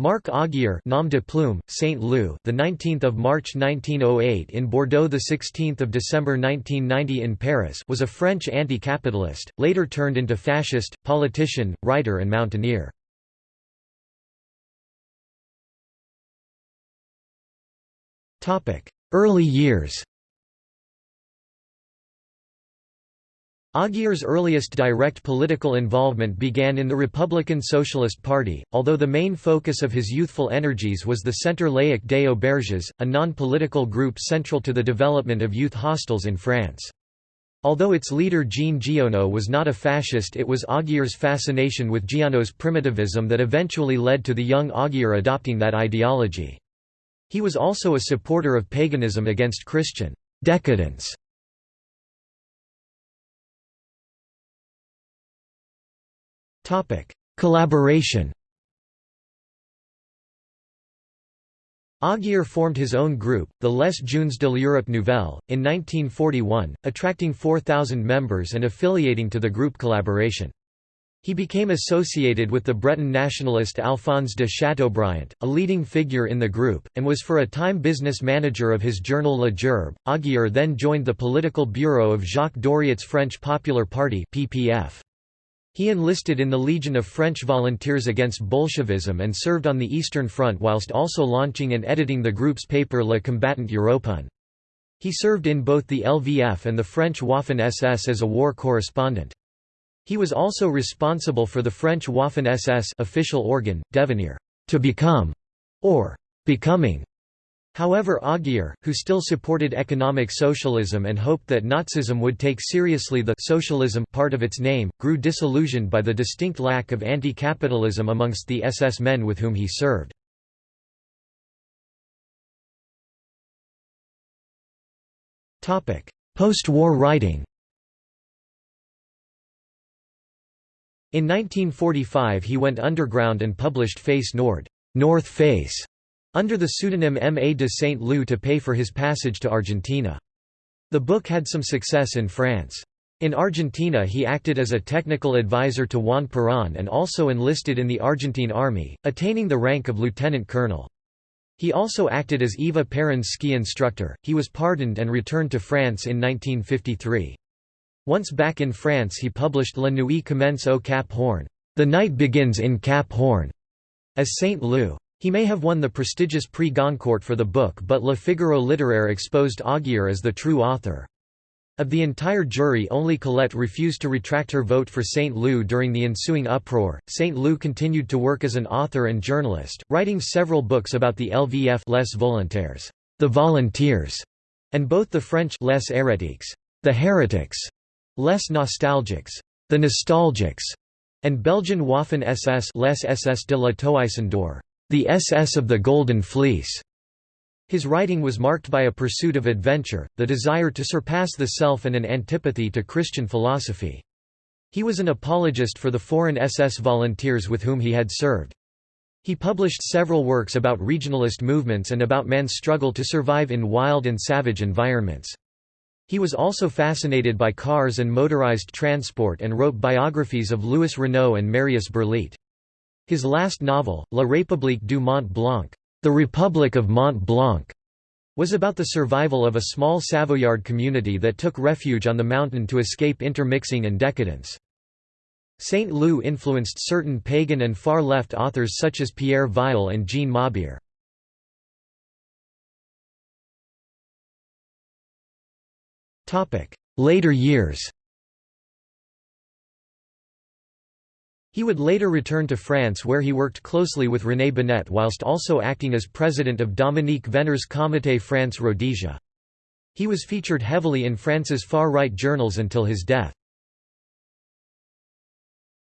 Marc Augier, nom de plume, Saint Loup, the 19th of March 1908 in Bordeaux, the 16th of December 1990 in Paris, was a French anti-capitalist, later turned into fascist, politician, writer and mountaineer. Topic: Early years. Augier's earliest direct political involvement began in the Republican Socialist Party, although the main focus of his youthful energies was the Centre Laïque des Auberges, a non-political group central to the development of youth hostels in France. Although its leader Jean Giono was not a fascist it was Augier's fascination with Giono's primitivism that eventually led to the young Augier adopting that ideology. He was also a supporter of paganism against Christian decadence Collaboration Augier formed his own group, the Les Jeunes de l'Europe Nouvelle, in 1941, attracting 4,000 members and affiliating to the group collaboration. He became associated with the Breton nationalist Alphonse de Châteaubriant, a leading figure in the group, and was for a time business manager of his journal Le Gerbe. Augier then joined the political bureau of Jacques Doriot's French Popular Party (PPF). He enlisted in the Legion of French Volunteers against Bolshevism and served on the Eastern Front whilst also launching and editing the group's paper Le Combattant Européen. He served in both the LVF and the French Waffen-SS as a war correspondent. He was also responsible for the French Waffen-SS official organ, Devenir to become, or becoming, However Augier, who still supported economic socialism and hoped that Nazism would take seriously the socialism part of its name, grew disillusioned by the distinct lack of anti-capitalism amongst the SS men with whom he served. Post-war writing In 1945 he went underground and published Face Nord North Face", under the pseudonym M. A. de Saint Loup to pay for his passage to Argentina. The book had some success in France. In Argentina he acted as a technical advisor to Juan Perón and also enlisted in the Argentine army, attaining the rank of lieutenant colonel. He also acted as Eva Perón's ski instructor. He was pardoned and returned to France in 1953. Once back in France he published La Nuit commence au Cap Horn, The Night Begins in Cap Horn, as Saint Loup. He may have won the prestigious Prix Goncourt for the book but Le Figaro littéraire exposed Augier as the true author. Of the entire jury only Colette refused to retract her vote for St. Loup during the ensuing uproar. St. Loup continued to work as an author and journalist, writing several books about the LVF Les Volontaires, the Volunteers, and both the French Les Hérétiques, the Heretics, Les Nostalgiques, the Nostalgics, and Belgian Waffen SS Les SS de la Toison d'Or, the SS of the Golden Fleece. His writing was marked by a pursuit of adventure, the desire to surpass the self and an antipathy to Christian philosophy. He was an apologist for the foreign SS volunteers with whom he had served. He published several works about regionalist movements and about man's struggle to survive in wild and savage environments. He was also fascinated by cars and motorized transport and wrote biographies of Louis Renault and Marius Berliet. His last novel, La République du Mont Blanc, The Republic of Mont Blanc, was about the survival of a small Savoyard community that took refuge on the mountain to escape intermixing and decadence. Saint Loup influenced certain pagan and far-left authors such as Pierre Vial and Jean Mabire. Later years He would later return to France where he worked closely with René Binet whilst also acting as president of Dominique Venner's Comité France Rhodesia. He was featured heavily in France's far-right journals until his death.